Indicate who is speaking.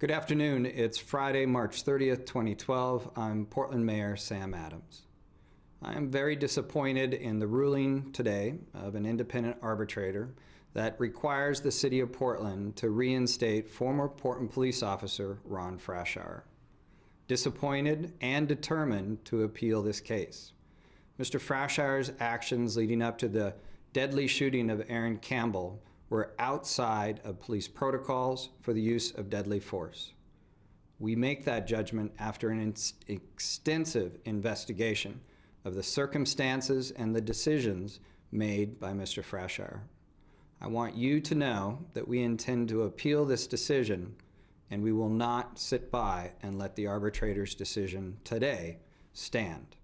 Speaker 1: Good afternoon. It's Friday, March 30th, 2012. I'm Portland Mayor Sam Adams. I am very disappointed in the ruling today of an independent arbitrator that requires the City of Portland to reinstate former Portland police officer Ron Frashour. Disappointed and determined to appeal this case. Mr. Frashour's actions leading up to the deadly shooting of Aaron Campbell were outside of police protocols for the use of deadly force. We make that judgment after an extensive investigation of the circumstances and the decisions made by Mr. Frashour. I want you to know that we intend to appeal this decision and we will not sit by and let the arbitrator's decision today stand.